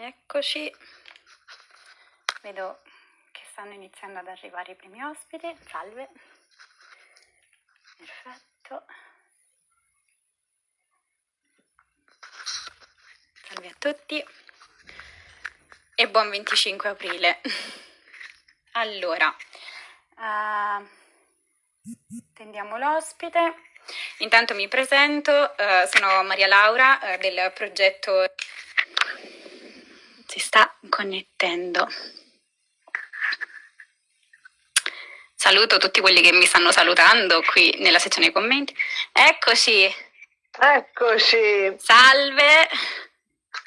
Eccoci. Vedo che stanno iniziando ad arrivare i primi ospiti. Salve. Perfetto. Salve a tutti e buon 25 aprile. Allora, uh, tendiamo l'ospite. Intanto mi presento, uh, sono Maria Laura uh, del progetto sta connettendo. Saluto tutti quelli che mi stanno salutando qui nella sezione commenti. Eccoci. Eccoci. Salve.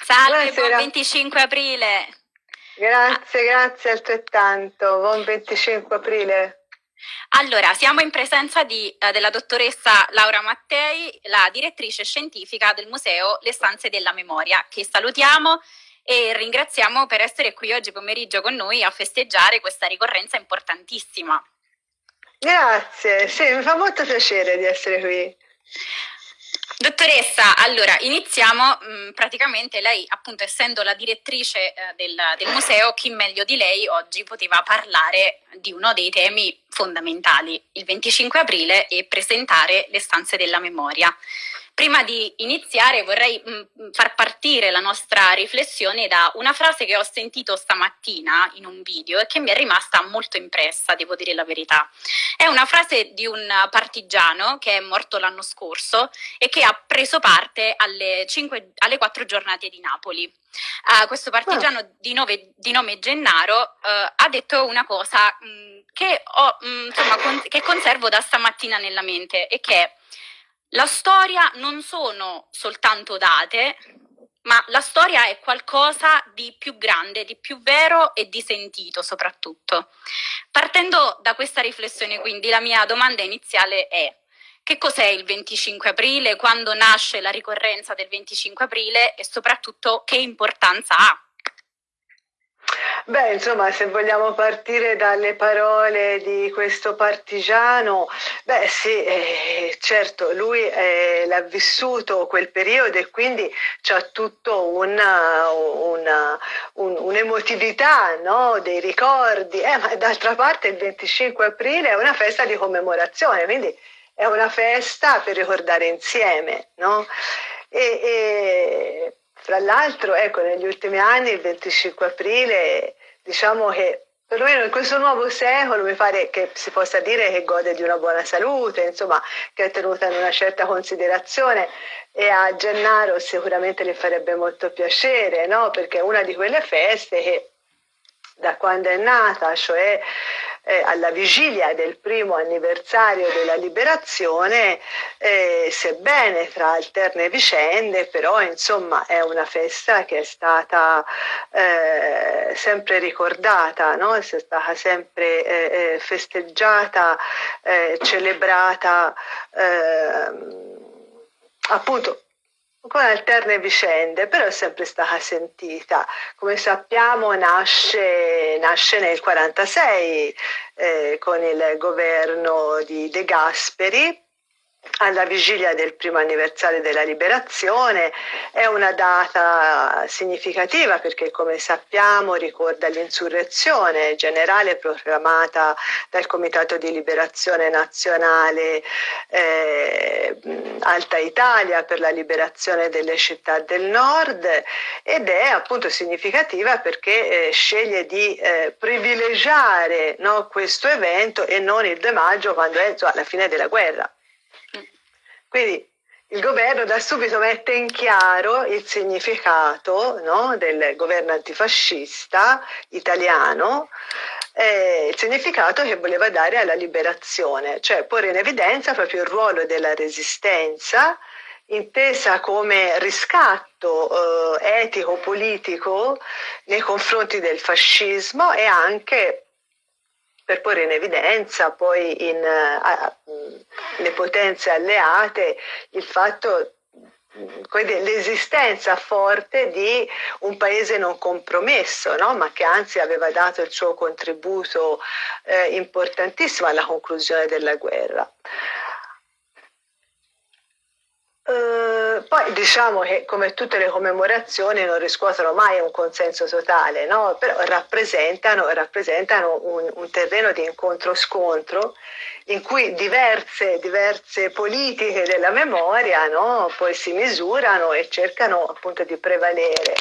Salve, buon 25 aprile. Grazie, grazie altrettanto. Buon 25 aprile. Allora, siamo in presenza di, eh, della dottoressa Laura Mattei, la direttrice scientifica del Museo Le Stanze della Memoria, che salutiamo e ringraziamo per essere qui oggi pomeriggio con noi a festeggiare questa ricorrenza importantissima. Grazie, sì, mi fa molto piacere di essere qui. Dottoressa, allora iniziamo, mh, mm, praticamente lei appunto essendo la direttrice eh, del, del, museo, chi meglio di lei oggi poteva parlare di uno dei temi fondamentali, il 25 aprile e presentare le stanze della memoria. Prima di iniziare vorrei mh, mm, mm, far partire la nostra riflessione da una frase che ho sentito stamattina in un video e che mi è rimasta molto impressa, devo dire la verità. È una frase di un partigiano che è morto l'anno scorso e che ha preso parte alle, cinque, alle quattro giornate di Napoli. Uh, questo partigiano oh. di, nove, di, nome Gennaro uh, ha detto una cosa mh, mm, che, ho, mh, insomma, con, che conservo da stamattina nella mente e che è la storia non sono soltanto date, ma la storia è qualcosa di più grande, di più vero e di sentito soprattutto. Partendo da questa riflessione quindi la mia domanda iniziale è che cos'è il 25 aprile, quando nasce la ricorrenza del 25 aprile e soprattutto che importanza ha? Beh, insomma, se vogliamo partire dalle parole di questo partigiano, beh sì, eh, certo, lui eh, l'ha vissuto quel periodo e quindi c'ha tutto una, una, un, un'emotività no? dei ricordi, eh, ma d'altra parte il 25 aprile è una festa di commemorazione, quindi è una festa per ricordare insieme, no? E, e fra l'altro, ecco, negli ultimi anni, il 25 aprile, diciamo che perlomeno in questo nuovo secolo mi pare che si possa dire che gode di una buona salute, insomma, che è tenuta in una certa considerazione e a Gennaro sicuramente le farebbe molto piacere, no? Perché è una di quelle feste che da quando è nata, cioè eh, alla vigilia del primo anniversario della liberazione, eh, sebbene tra alterne vicende, però insomma è una festa che è stata eh, sempre ricordata, no? è stata sempre eh, eh, festeggiata, eh, celebrata ehm, appunto con alterne vicende, però è sempre stata sentita. Come sappiamo nasce, nasce nel 1946 eh, con il governo di De Gasperi alla vigilia del primo anniversario della liberazione, è una data significativa perché come sappiamo ricorda l'insurrezione generale proclamata dal Comitato di Liberazione Nazionale eh, Alta Italia per la liberazione delle città del nord ed è appunto significativa perché eh, sceglie di eh, privilegiare no, questo evento e non il 2 maggio quando è insomma, la fine della guerra. Quindi il governo da subito mette in chiaro il significato no, del governo antifascista italiano, eh, il significato che voleva dare alla liberazione, cioè porre in evidenza proprio il ruolo della resistenza intesa come riscatto eh, etico-politico nei confronti del fascismo e anche per porre in evidenza poi in, uh, le potenze alleate il fatto l'esistenza forte di un paese non compromesso, no? ma che anzi aveva dato il suo contributo eh, importantissimo alla conclusione della guerra. Uh, poi diciamo che come tutte le commemorazioni non riscuotono mai un consenso totale, no? però rappresentano, rappresentano un, un, terreno di incontro-scontro in cui diverse, diverse politiche della memoria no? poi si misurano e cercano appunto di prevalere.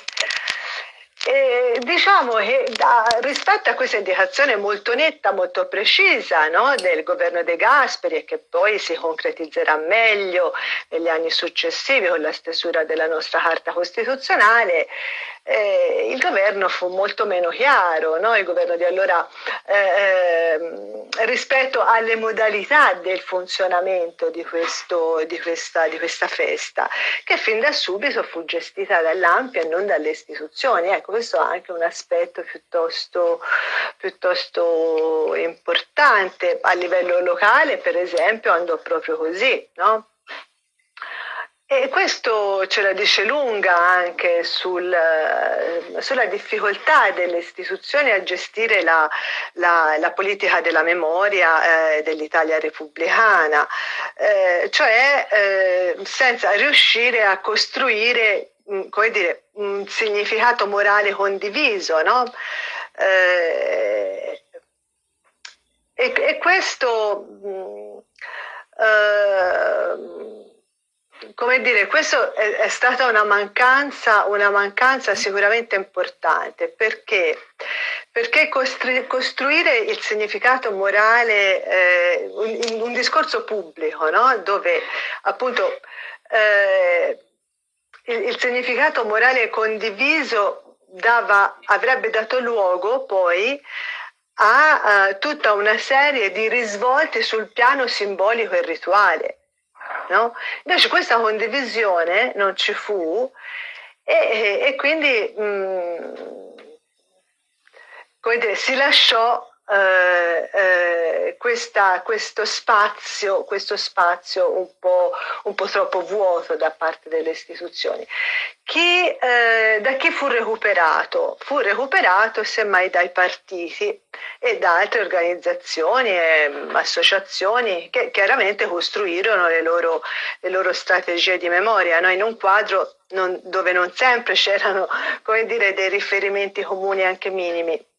E diciamo che da, rispetto a questa indicazione molto netta, molto precisa no, del governo De Gasperi e che poi si concretizzerà meglio negli anni successivi con la stesura della nostra Carta Costituzionale, eh, il governo fu molto meno chiaro, no? il governo di allora eh, ehm, rispetto alle modalità del funzionamento di, questo, di, questa, di, questa, festa, che fin da subito fu gestita dall'Ampia e non dalle istituzioni. Ecco, questo è anche un aspetto piuttosto, piuttosto importante. A livello locale, per esempio, andò proprio così. No? E questo ce la dice lunga anche sul, sulla difficoltà delle istituzioni a gestire la, la, la politica della memoria eh, dell'Italia repubblicana, eh, cioè eh, senza riuscire a costruire mm, come dire, un significato morale condiviso. No? Eh, e, e, questo... Mh, mm, uh, come dire, questo è, è stata una mancanza, una mancanza, sicuramente importante. Perché, perché costri, costruire il significato morale, eh, un, un, discorso pubblico, no? dove appunto eh, il, il, significato morale condiviso dava, avrebbe dato luogo poi a uh, tutta una serie di risvolti sul piano simbolico e rituale no? Invece questa condivisione non ci fu e, e quindi mh, mm, dire, si lasciò eh, eh, questa, questo, spazio, questo spazio un po', un po', troppo vuoto da parte delle istituzioni. Chi, eh, da chi fu recuperato? Fu recuperato semmai dai partiti e da altre organizzazioni e associazioni che chiaramente costruirono le loro, le loro strategie di memoria no? in un quadro non, dove non sempre c'erano dei riferimenti comuni anche minimi.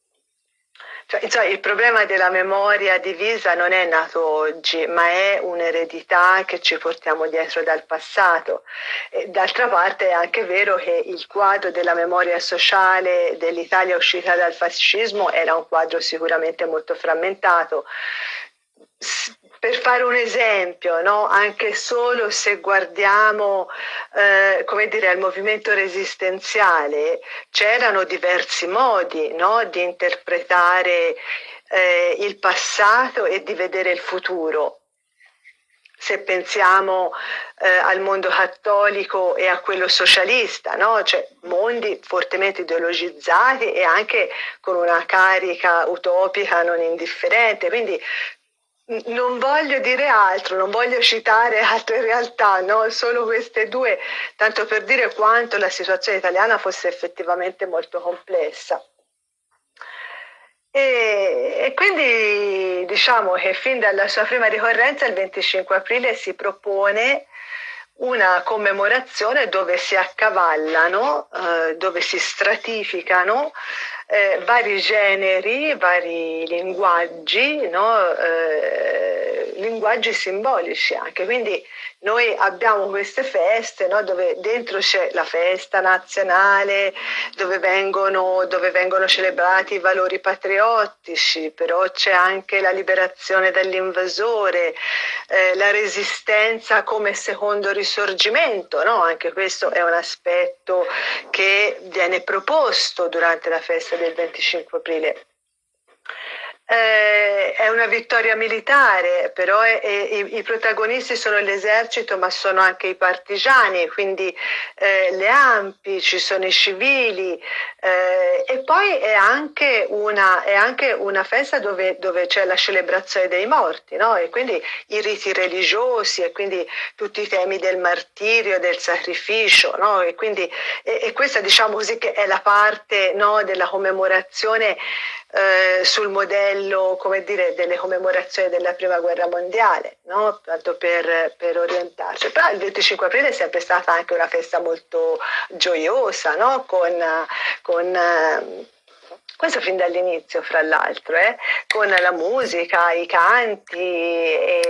Cioè, insomma, il problema della memoria divisa non è nato oggi, ma è un'eredità che ci portiamo dietro dal passato. E, d'altra parte è anche vero che il quadro della memoria sociale dell'Italia uscita dal fascismo era un quadro sicuramente molto frammentato per fare un esempio, no? anche solo se guardiamo eh, come dire, al movimento resistenziale, c'erano diversi modi no? di interpretare eh, il passato e di vedere il futuro. Se pensiamo eh, al mondo cattolico e a quello socialista, no? cioè mondi fortemente ideologizzati e anche con una carica utopica non indifferente. Quindi non voglio dire altro, non voglio citare altre realtà, no? solo queste due, tanto per dire quanto la situazione italiana fosse effettivamente molto complessa. E, e, quindi diciamo che fin dalla sua prima ricorrenza, il 25 aprile, si propone una commemorazione dove si accavallano, eh, dove si stratificano eh, vari generi, vari linguaggi, no? eh, linguaggi simbolici anche. Quindi noi abbiamo queste feste no, dove dentro c'è la festa nazionale, dove vengono, dove vengono, celebrati i valori patriottici, però c'è anche la liberazione dall'invasore, eh, la resistenza come secondo risorgimento, no? anche questo è un aspetto che viene proposto durante la festa del 25 aprile eh, è una vittoria militare, però è, è, i, i, protagonisti sono l'esercito ma sono anche i partigiani, quindi eh, le ampi, ci sono i civili eh, e poi è anche una, è anche una festa dove, dove, c'è la celebrazione dei morti no? e quindi i riti religiosi e quindi tutti i temi del martirio, del sacrificio no? e, quindi, e, e, questa diciamo così che è la parte no, della commemorazione eh, sul modello dire, delle commemorazioni della prima guerra mondiale, no? tanto per, per, orientarci. Però il 25 aprile è sempre stata anche una festa molto gioiosa, no? con, con eh, questo fin dall'inizio, fra l'altro, eh? con la musica, i canti,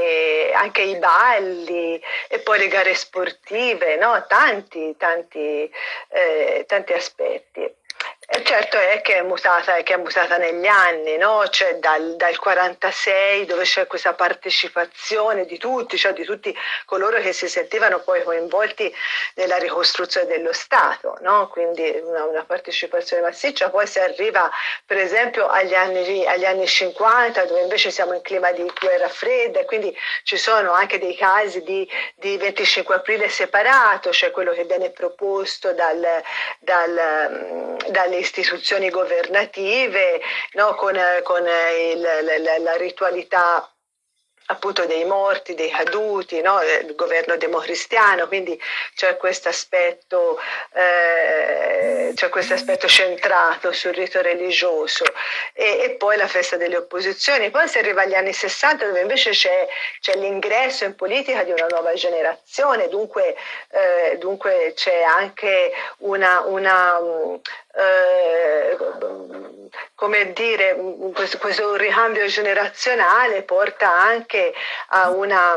anche i balli e poi le gare sportive, no? tanti, tanti, eh, tanti aspetti. Certo è che è mutata, che è mutata negli anni, no? cioè dal, dal 46 dove c'è questa partecipazione di tutti, cioè di tutti coloro che si sentivano poi coinvolti nella ricostruzione dello Stato, no? quindi una, una, partecipazione massiccia, poi si arriva per esempio agli anni, agli anni 50 dove invece siamo in clima di guerra fredda e quindi ci sono anche dei casi di, di 25 aprile separato, cioè quello che viene proposto dal, dal, dalle istituzioni governative, no? con, con il, la, la ritualità appunto dei morti, dei caduti, no? il governo democristiano, quindi c'è questo aspetto, eh, centrato sul rito religioso e, e, poi la festa delle opposizioni. Poi si arriva agli anni 60 dove invece c'è, c'è l'ingresso in politica di una nuova generazione, dunque, eh, dunque c'è anche una, una eh, come dire, questo, questo ricambio generazionale porta anche a una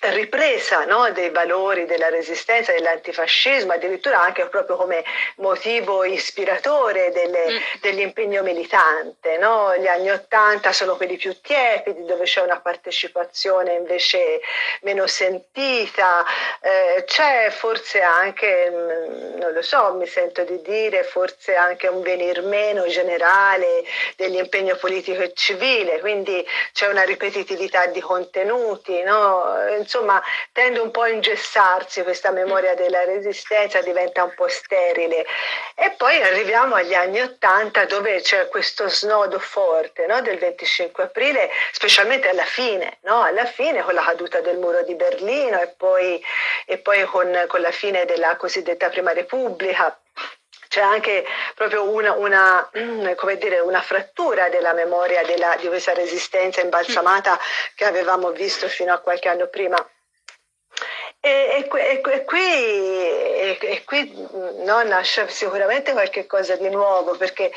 ripresa no, dei valori della resistenza, dell'antifascismo, addirittura anche proprio come motivo ispiratore delle, mm. dell'impegno militante. No? Gli anni Ottanta sono quelli più tiepidi, dove c'è una partecipazione invece meno sentita, eh, c'è forse anche, mm, non lo so, mi sento di dire, forse anche un venir meno generale dell'impegno politico e civile, quindi c'è una ripetitività di contenuti. No? Insomma tende un po' a ingessarsi questa memoria della resistenza, diventa un po' sterile. E poi arriviamo agli anni Ottanta dove c'è questo snodo forte no? del 25 aprile, specialmente alla fine, no? alla fine con la caduta del muro di Berlino e poi, e poi con, con la fine della cosiddetta Prima Repubblica c'è anche proprio una, una, dire, una, frattura della memoria della, di questa resistenza imbalsamata che avevamo visto fino a qualche anno prima. E, e, e, e qui, qui no, nasce sicuramente qualche cosa di nuovo perché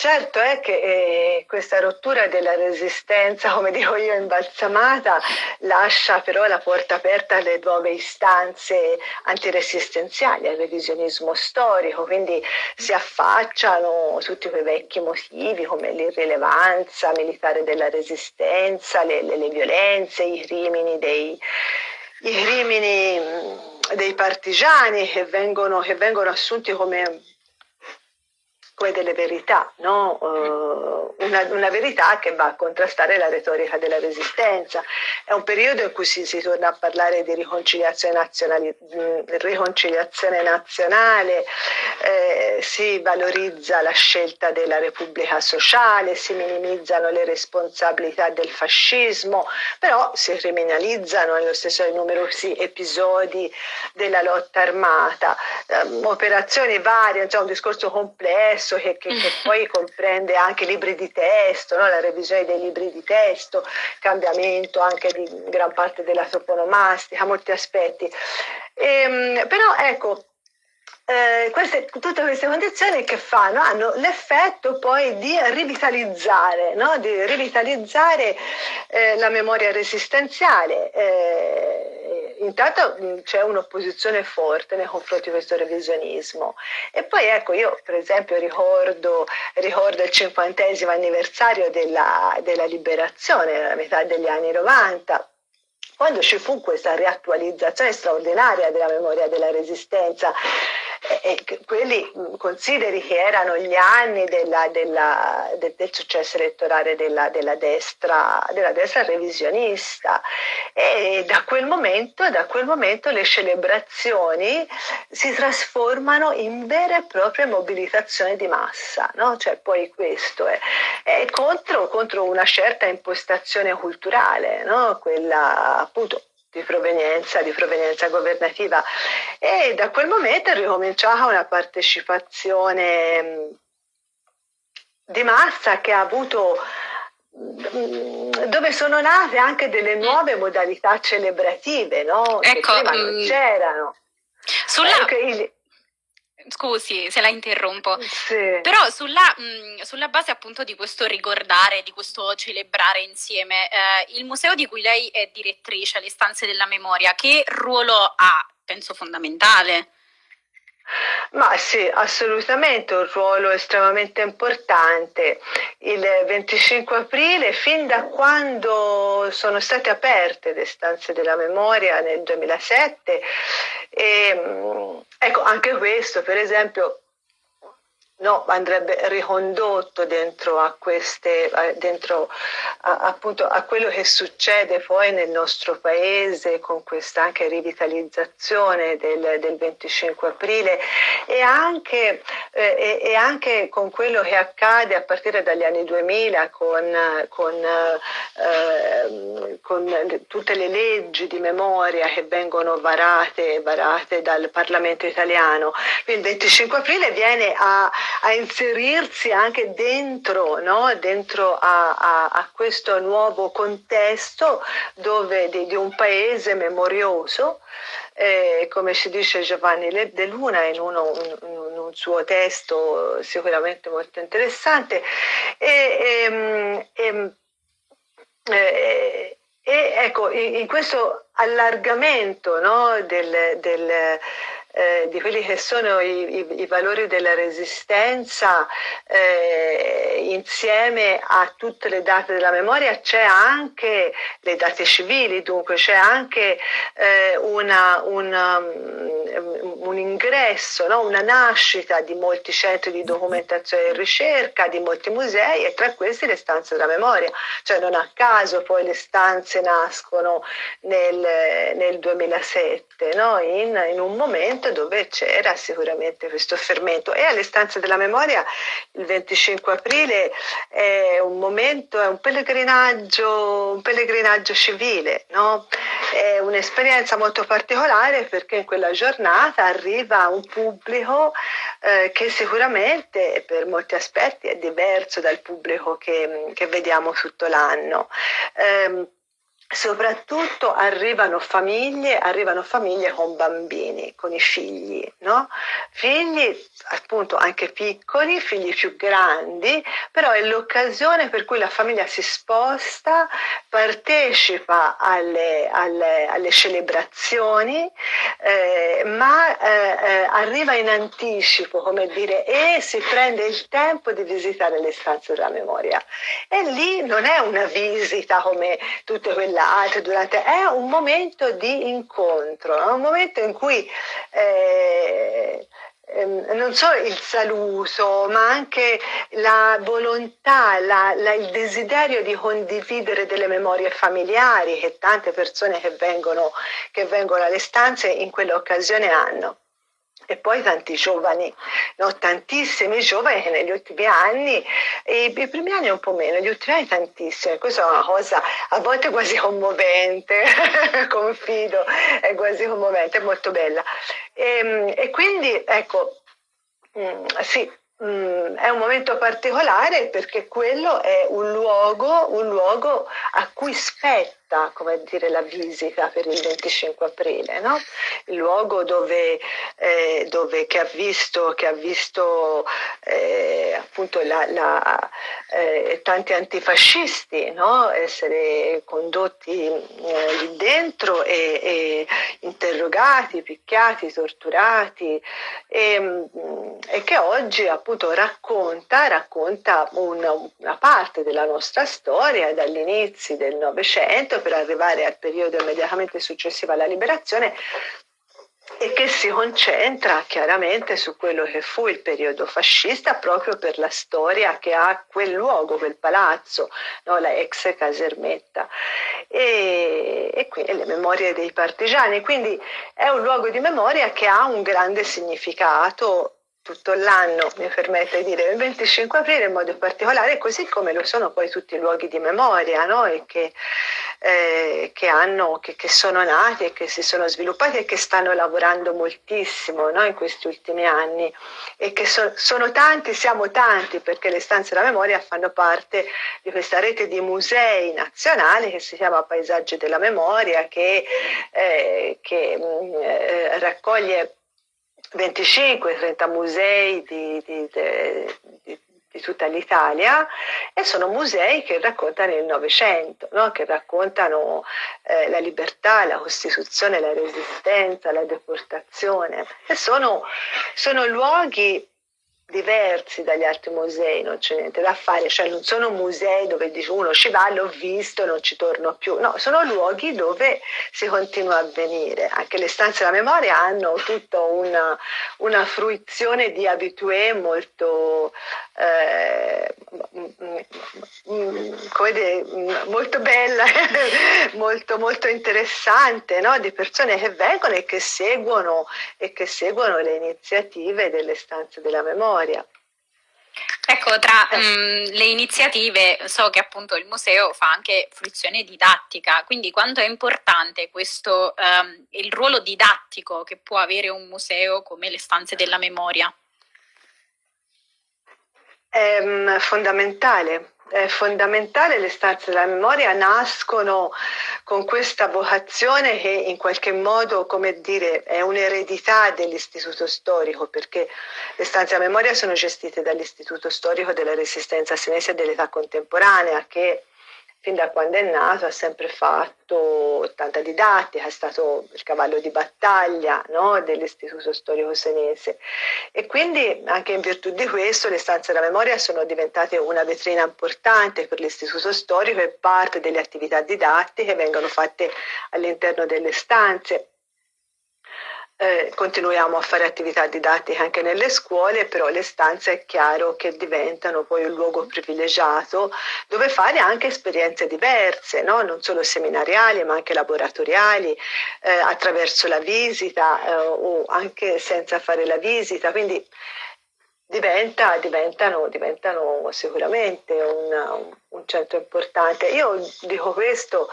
Certo è che eh, questa rottura della resistenza, come dico io, imbalsamata, lascia però la porta aperta alle nuove istanze antiresistenziali, al revisionismo storico, quindi si affacciano tutti quei vecchi motivi come l'irrilevanza militare della resistenza, le, le, le violenze, i crimini dei, i crimini dei partigiani che vengono, che vengono assunti come come delle verità, no? uh, una, una, verità che va a contrastare la retorica della resistenza. È un periodo in cui si, si torna a parlare di riconciliazione, nazionali, riconciliazione nazionale, eh, si valorizza la scelta della Repubblica Sociale, si minimizzano le responsabilità del fascismo, però si criminalizzano nello stesso numerosi episodi della lotta armata, eh, operazioni varie, insomma un discorso complesso complesso che, che, che poi comprende anche libri di testo, no? la revisione dei libri di testo, cambiamento anche di gran parte della toponomastica, molti aspetti. E, ehm, però ecco, eh, queste, tutte queste condizioni che fanno hanno l'effetto poi di rivitalizzare, no? di rivitalizzare eh, la memoria resistenziale. Eh, intanto c'è un'opposizione forte nei confronti di questo revisionismo e poi ecco io per esempio ricordo, ricordo il cinquantesimo anniversario della, della liberazione nella metà degli anni 90 quando ci fu questa riattualizzazione straordinaria della memoria della resistenza e quelli consideri che erano gli anni della, della, del, del, successo elettorale della, della, destra, della destra revisionista e da quel, momento, da quel momento le celebrazioni si trasformano in vera e propria mobilitazione di massa, no? cioè poi questo è, è contro, contro, una certa impostazione culturale, no? quella appunto di provenienza, di provenienza governativa e da quel momento è ricominciata una partecipazione di massa che ha avuto mm, dove sono nate anche delle nuove modalità celebrative, no? Ecco, che prima non mm, c'erano. Sulla... Eh, Scusi se la interrompo, sì. però sulla, mh, sulla, base appunto di questo ricordare, di questo celebrare insieme, eh, il museo di cui lei è direttrice, le stanze della memoria, che ruolo ha? Penso fondamentale. Ma sì, assolutamente un ruolo estremamente importante. Il 25 aprile, fin da quando sono state aperte le stanze della memoria nel 2007, e, ecco, anche questo, per esempio, no, andrebbe ricondotto dentro a queste, dentro a, appunto a quello che succede poi nel nostro paese con questa anche rivitalizzazione del, del 25 aprile e anche, eh, e, e anche, con quello che accade a partire dagli anni 2000 con, con, eh, con tutte le leggi di memoria che vengono varate, varate dal Parlamento italiano. Il 25 aprile viene a a inserirsi anche dentro, no? dentro a, a, a, questo nuovo contesto dove, di, di un paese memorioso, eh, come ci dice Giovanni De Luna in, uno, in un suo testo sicuramente molto interessante. E, e, e, eh, e ecco, in, in, questo allargamento no, del, del eh, di quelli che sono i, i, i valori della resistenza eh, insieme a tutte le date della memoria c'è anche le date civili, dunque c'è anche eh, una, una, um, un ingresso, no? una nascita di molti centri di documentazione e ricerca, di molti musei e tra questi le stanze della memoria, cioè non a caso poi le stanze nascono nel, nel 2007, no? in, in un momento momento dove c'era sicuramente questo fermento e alle stanze della memoria il 25 aprile è un momento, è un pellegrinaggio, un pellegrinaggio civile, no? è un'esperienza molto particolare perché in quella giornata arriva un pubblico eh, che sicuramente per molti aspetti è diverso dal pubblico che, che vediamo tutto l'anno. Eh, soprattutto arrivano famiglie, arrivano famiglie con bambini, con i figli, no? Figli appunto anche piccoli, figli più grandi, però è l'occasione per cui la famiglia si sposta, partecipa alle, alle, alle celebrazioni, eh, ma eh, eh, arriva in anticipo, come dire, e si prende il tempo di visitare le stanze della memoria. E lì non è una visita come tutte quelle altre, durante, è un momento di incontro, è un momento in cui eh, ehm, non solo il saluto, ma anche la volontà, la, la, il desiderio di condividere delle memorie familiari che tante persone che vengono, che vengono alle stanze in quell'occasione hanno e poi tanti giovani, no? tantissimi giovani che negli ultimi anni, i, i, primi anni un po' meno, gli ultimi anni tantissimi, questa è una cosa a volte quasi commovente, confido, è quasi commovente, è molto bella. E, ehm, e quindi ecco, mm, sì, mm, è un momento particolare perché quello è un luogo, un luogo a cui spetta aperta come dire, la visita per il 25 aprile, no? il luogo dove, eh, dove che ha visto, che ha visto eh, appunto la, la, eh, tanti antifascisti no? essere condotti eh, lì dentro e, e, interrogati, picchiati, torturati e, mm, e, che oggi appunto racconta, racconta una, una parte della nostra storia dagli inizi del Novecento per arrivare al periodo immediatamente successivo alla liberazione e che si concentra chiaramente su quello che fu il periodo fascista proprio per la storia che ha quel luogo, quel palazzo, no? la ex casermetta e, e quindi le memorie dei partigiani. Quindi è un luogo di memoria che ha un grande significato tutto l'anno, mi permette di dire, il 25 aprile in modo particolare, così come lo sono poi tutti i luoghi di memoria, no? e che eh, che, hanno, che, che, sono nati e che si sono sviluppati e che stanno lavorando moltissimo no, in questi ultimi anni e che so, sono tanti, siamo tanti perché le stanze della memoria fanno parte di questa rete di musei nazionali che si chiama Paesaggi della Memoria che, eh, che mm, eh, raccoglie 25-30 musei di, di, di, di tutta l'Italia e sono musei che raccontano il Novecento, no? che raccontano eh, la libertà, la Costituzione, la Resistenza, la deportazione e sono, sono luoghi diversi dagli altri musei, non c'è niente da fare, cioè non sono musei dove dice uno ci va, l'ho visto, non ci torno più, no, sono luoghi dove si continua a venire. Anche le stanze della memoria hanno tutta una, una fruizione di abitué molto, eh, come dire, molto bella, molto, molto interessante, no? di persone che vengono e che seguono, e che seguono le iniziative delle stanze della memoria. Ecco, tra um, le iniziative so che appunto il museo fa anche fruizione didattica, quindi quanto è importante questo, um, il ruolo didattico che può avere un museo come le stanze della memoria? È um, fondamentale, è fondamentale, le stanze della memoria. Nascono con questa vocazione che in qualche modo, come dire, è un'eredità dell'istituto storico, perché le stanze della memoria sono gestite dall'istituto storico della resistenza senese dell'età contemporanea, che fin da quando è nato ha sempre fatto tanta didattica, è stato il cavallo di battaglia no, dell'Istituto Storico Senese. E quindi anche in virtù di questo le stanze della memoria sono diventate una vetrina importante per l'Istituto Storico e parte delle attività didattiche vengono fatte all'interno delle stanze eh, continuiamo a fare attività didattiche anche nelle scuole, però le stanze è chiaro che diventano poi un luogo privilegiato dove fare anche esperienze diverse, no? non solo seminariali ma anche laboratoriali, eh, attraverso la visita eh, o anche senza fare la visita. Quindi diventa, diventano, diventano, sicuramente un, un centro importante. Io dico questo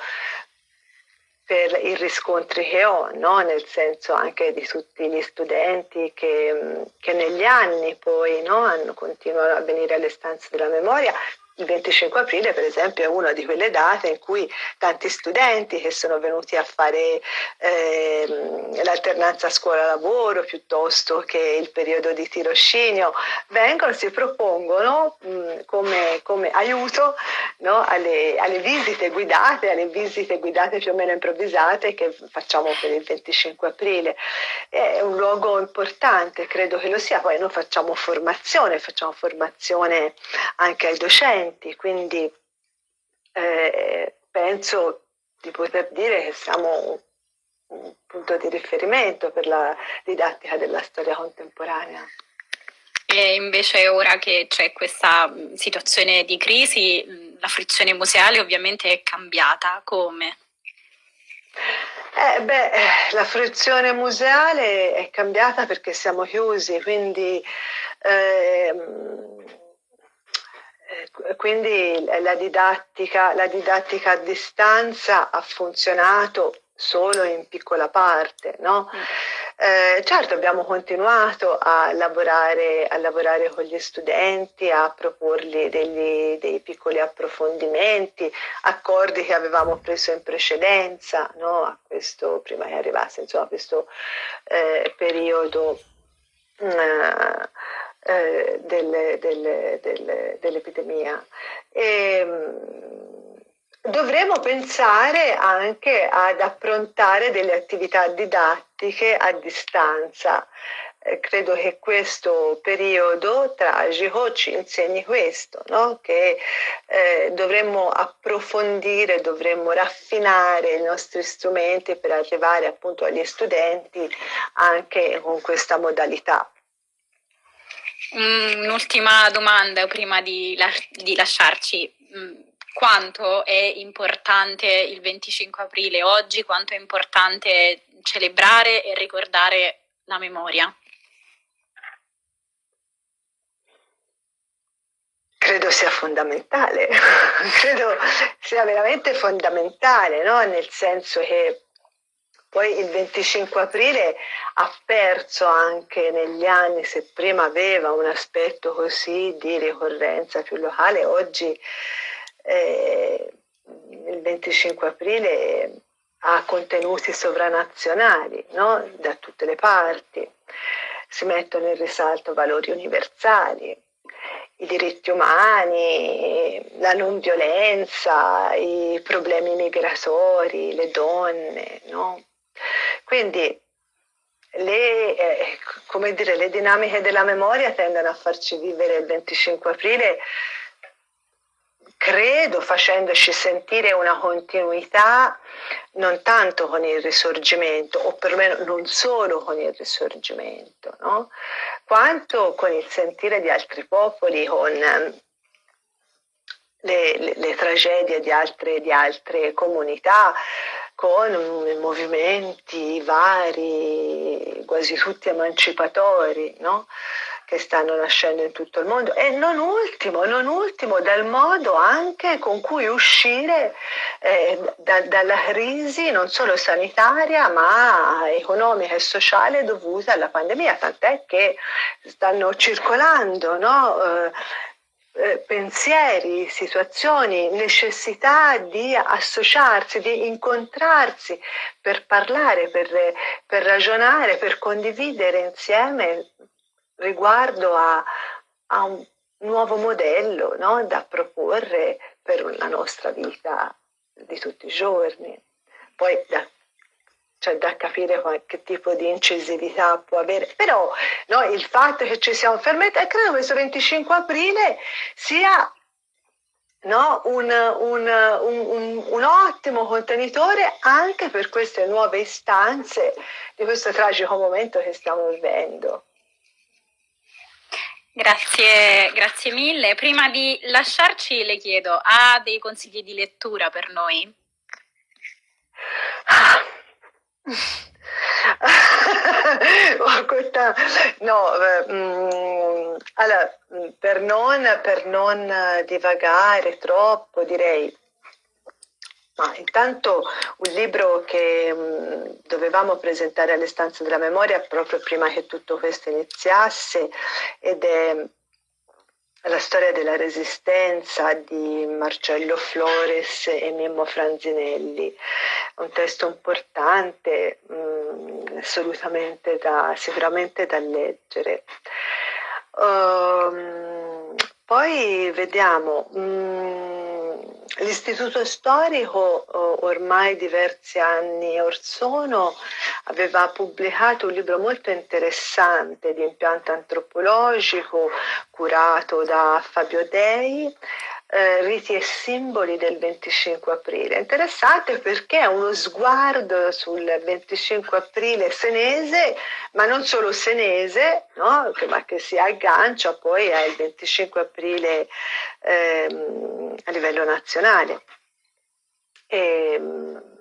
per i riscontri che ho, no? nel senso anche di tutti gli studenti che, che negli anni poi no? hanno, continuano a venire alle stanze della memoria il 25 aprile, per esempio, è una di quelle date in cui tanti studenti che sono venuti a fare eh, l'alternanza scuola-lavoro piuttosto che il periodo di tirocinio vengono, si propongono mh, come, come, aiuto no, alle, alle, visite guidate, alle visite guidate più o meno improvvisate che facciamo per il 25 aprile. È un luogo importante, credo che lo sia. Poi noi facciamo formazione, facciamo formazione anche ai docenti docenti, quindi eh, penso di poter dire che siamo un punto di riferimento per la didattica della storia contemporanea. E invece ora che c'è questa situazione di crisi, la frizione museale ovviamente è cambiata, come? Eh, beh, la fruizione museale è cambiata perché siamo chiusi, quindi eh, quindi la didattica, la didattica, a distanza ha funzionato solo in piccola parte. No? Mm. Eh, certo abbiamo continuato a lavorare, a lavorare, con gli studenti, a proporgli degli, dei piccoli approfondimenti, accordi che avevamo preso in precedenza, no? a questo, prima che arrivasse insomma, questo eh, periodo. Eh, eh, delle, delle, delle, dell'epidemia. E, mm, dovremo pensare anche ad approntare delle attività didattiche a distanza. Eh, credo che questo periodo tragico ci insegni questo, no? che eh, dovremmo approfondire, dovremmo raffinare i nostri strumenti per arrivare appunto agli studenti anche con questa modalità. Un'ultima domanda prima di, di lasciarci. Mm, quanto è importante il 25 aprile oggi? Quanto è importante celebrare e ricordare la memoria? Credo sia fondamentale, credo sia veramente fondamentale, no? nel senso che poi il 25 aprile ha perso anche negli anni, se prima aveva un aspetto così di ricorrenza più locale, oggi eh, il 25 aprile ha contenuti sovranazionali no? da tutte le parti, si mettono in risalto valori universali, i diritti umani, la non violenza, i problemi migratori, le donne. No? Quindi le, eh, dire, le dinamiche della memoria tendono a farci vivere il 25 aprile credo facendoci sentire una continuità non tanto con il risorgimento, o perlomeno non solo con il risorgimento, no? quanto con il sentire di altri popoli, con ehm, le, le, le tragedie di altre, di altre comunità, con movimenti vari, quasi tutti emancipatori, no? che stanno nascendo in tutto il mondo e non ultimo, non ultimo dal modo anche con cui uscire eh, da, dalla crisi non solo sanitaria ma economica e sociale dovuta alla pandemia, tant'è che stanno circolando no? eh, eh pensieri, situazioni, necessità di associarsi, di incontrarsi per parlare, per, per ragionare, per condividere insieme riguardo a, a un nuovo modello no? da proporre per la nostra vita di tutti i giorni. Poi da, cioè da capire che tipo di incisività può avere. Però no, il fatto che ci sia un fermento, e credo che questo 25 aprile sia no, un, un, un, un, ottimo contenitore anche per queste nuove istanze di questo tragico momento che stiamo vivendo. Grazie, grazie mille. Prima di lasciarci le chiedo, ha dei consigli di lettura per noi? No, mm, allora, per non, per non divagare troppo direi ma intanto un libro che mh, mm, dovevamo presentare alle stanze della memoria proprio prima che tutto questo iniziasse ed è la storia della resistenza di Marcello Flores e Mimmo Franzinelli, un testo importante, mh, mm, assolutamente da, sicuramente da leggere. Um, poi vediamo. Mh, mm, L'istituto storico ormai diversi anni or sono aveva pubblicato un libro molto interessante di impianto antropologico curato da Fabio Dei eh, riti e simboli del 25 aprile. Interessante perché è uno sguardo sul 25 aprile senese, ma non solo senese, no? ma che si aggancia poi al 25 aprile ehm, a livello nazionale. E, ehm,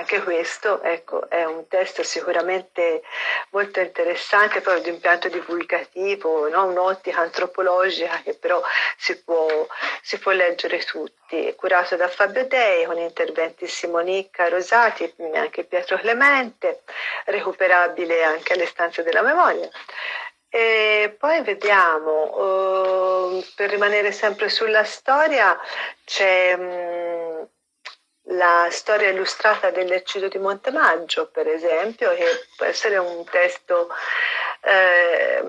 anche questo ecco, è un testo sicuramente molto interessante, poi di impianto divulgativo, no? un'ottica antropologica che però si può, si può, leggere tutti, curato da Fabio Dei con interventi Simonicca, Rosati e anche Pietro Clemente, recuperabile anche alle stanze della memoria. E poi vediamo, uh, per rimanere sempre sulla storia, c'è... Um, la storia illustrata dell'eccidio di Montemaggio, per esempio, che può essere un testo, eh,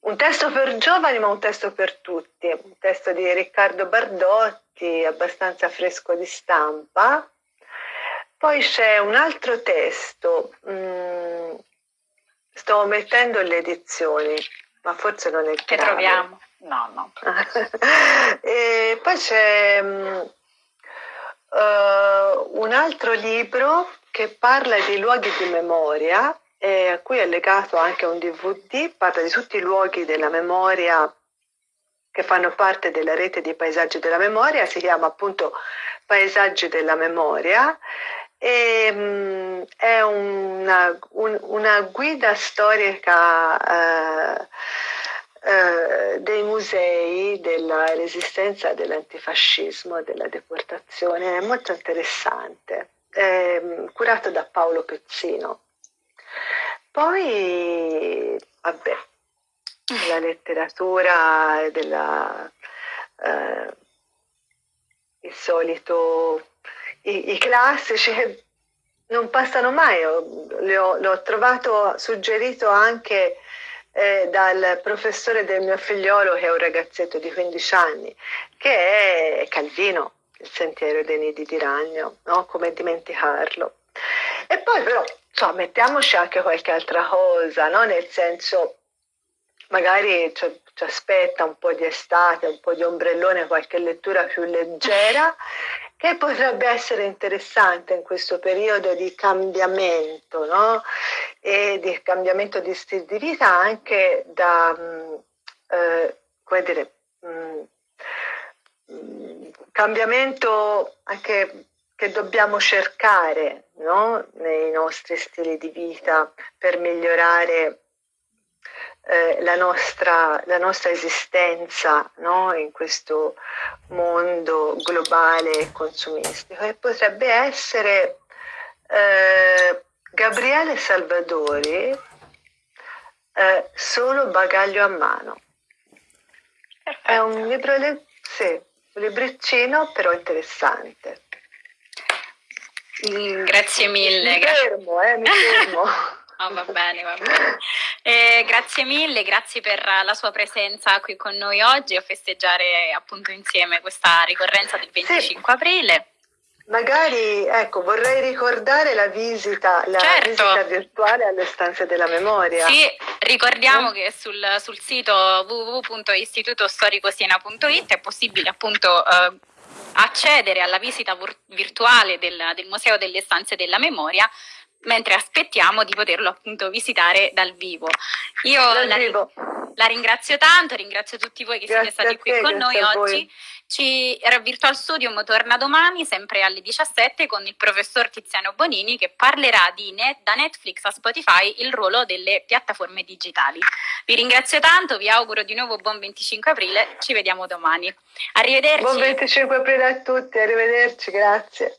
un testo per giovani, ma un testo per tutti, un testo di Riccardo Bardotti, abbastanza fresco di stampa. Poi c'è un altro testo, mh, mm, sto mettendo le edizioni, ma forse non è Che troviamo? No, no. e poi c'è mm, uh, un altro libro che parla di luoghi di memoria e a cui è legato anche un DVD, parla di tutti i luoghi della memoria che fanno parte della rete di paesaggi della memoria, si chiama appunto Paesaggi della memoria e um, è una, un, una, guida storica uh, uh, dei musei della resistenza dell'antifascismo, della deportazione, è molto interessante, è curato da Paolo Pezzino. Poi, vabbè, la letteratura della, eh, il solito, i, i, classici non passano mai, l'ho trovato suggerito anche eh, dal professore del mio figliolo che è un ragazzetto di 15 anni, che è Calvino, il sentiero dei nidi di ragno, no? come dimenticarlo. E poi però, so, mettiamoci anche qualche altra cosa, no? nel senso, magari ci, ci aspetta un po' di estate, un po' di ombrellone, qualche lettura più leggera che potrebbe essere interessante in questo periodo di cambiamento no? e di cambiamento di stile di vita anche da, mm, eh, come dire, mh, mm, mm, cambiamento anche che dobbiamo cercare no? nei nostri stili di vita per migliorare eh, la, nostra, la, nostra, esistenza no? in questo mondo globale e consumistico e potrebbe essere eh, Gabriele Salvadori eh, Solo bagaglio a mano. Perfetto. È un libro, sì, un libriccino però interessante. Grazie mille. Mi fermo, eh, mi fermo. Oh, va bene, va bene. Eh, grazie mille, grazie per la sua presenza qui con noi oggi a festeggiare appunto insieme questa ricorrenza del 25 sì. aprile. Magari, ecco, vorrei ricordare la visita, la certo. visita virtuale alle stanze della memoria. Sì, ricordiamo eh? che sul, sul sito www.istitutostoricosiena.it è possibile appunto eh, accedere alla visita virtuale del, del Museo delle Stanze della Memoria mentre aspettiamo di poterlo appunto visitare dal vivo. Io la, la, ringrazio tanto, ringrazio tutti voi che grazie siete stati qui te, con noi oggi. Ci, Virtual Studium torna domani, sempre alle 17, con il professor Tiziano Bonini che parlerà di net, da Netflix a Spotify il ruolo delle piattaforme digitali. Vi ringrazio tanto, vi auguro di nuovo buon 25 aprile, ci vediamo domani. Arrivederci. Buon 25 aprile a tutti, arrivederci, grazie.